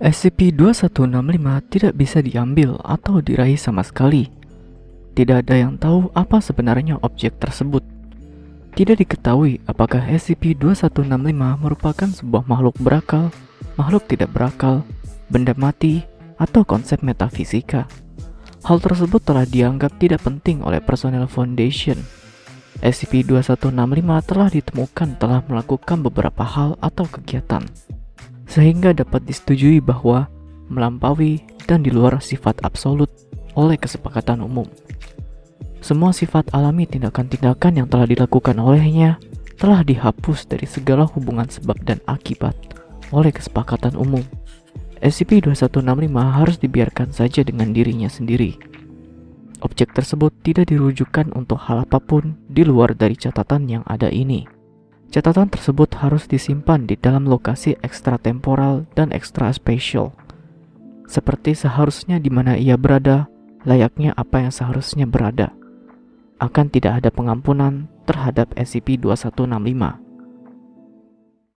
SCP-2165 tidak bisa diambil atau diraih sama sekali. Tidak ada yang tahu apa sebenarnya objek tersebut. Tidak diketahui apakah SCP-2165 merupakan sebuah makhluk berakal, makhluk tidak berakal, benda mati, atau konsep metafisika. Hal tersebut telah dianggap tidak penting oleh personel Foundation. SCP-2165 telah ditemukan telah melakukan beberapa hal atau kegiatan, sehingga dapat disetujui bahwa melampaui dan di luar sifat absolut oleh kesepakatan umum. Semua sifat alami tindakan-tindakan yang telah dilakukan olehnya telah dihapus dari segala hubungan sebab dan akibat oleh kesepakatan umum. SCP-2165 harus dibiarkan saja dengan dirinya sendiri. Objek tersebut tidak dirujukan untuk hal apa pun di luar dari catatan yang ada ini. Catatan tersebut harus disimpan di dalam lokasi ekstratemporal dan ekstra spatial. Seperti seharusnya di mana ia berada, layaknya apa yang seharusnya berada akan tidak ada pengampunan terhadap SCP-2165.